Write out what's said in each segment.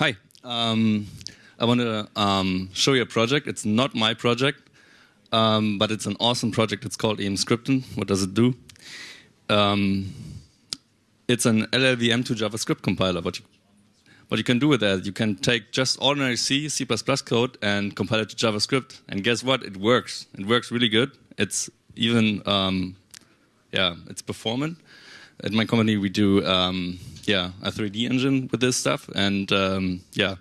Hi. Um, I want to um, show you a project. It's not my project, um, but it's an awesome project. It's called emscripten. What does it do? Um, it's an LLVM to JavaScript compiler. What you, what you can do with that, you can take just ordinary C, C++ code and compile it to JavaScript. And guess what? It works. It works really good. It's even, um, yeah, it's performant. At my company, we do um, yeah a 3D engine with this stuff, and um, yeah,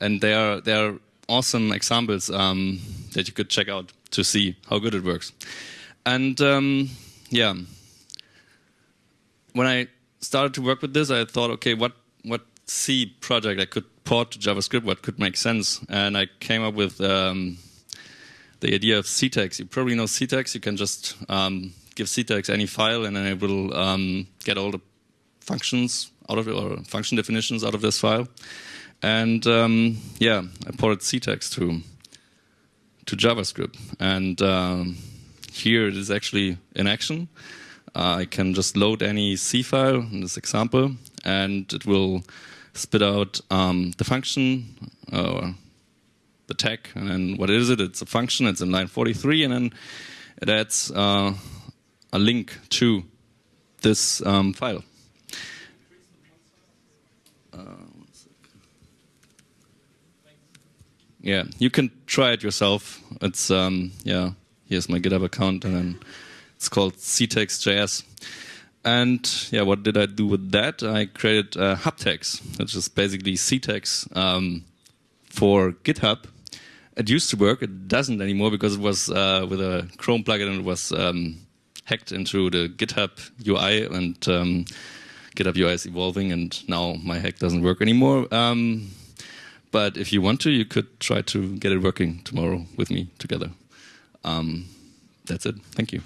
and they are they are awesome examples um, that you could check out to see how good it works. And um, yeah, when I started to work with this, I thought, okay, what what C project I could port to JavaScript, what could make sense, and I came up with um, the idea of ctags. You probably know ctags. You can just um, give ctags any file, and then it will um, get all the functions out of it, or function definitions out of this file. And um, yeah, I ported ctags to to JavaScript, and um, here it is actually in action. Uh, I can just load any C file in this example, and it will spit out um, the function or the tag, and then what is it? It's a function. It's in line 43, and then it adds uh, a link to this um, file. Uh, yeah, you can try it yourself. It's um, yeah. Here's my GitHub account, and then it's called ctags.js. And yeah, what did I do with that? I created uh, Hubtex, which is basically ctags um, for GitHub. It used to work. It doesn't anymore because it was uh, with a Chrome plugin and it was um, hacked into the GitHub UI and um, GitHub UI is evolving and now my hack doesn't work anymore. Um, but if you want to, you could try to get it working tomorrow with me together. Um, that's it. Thank you.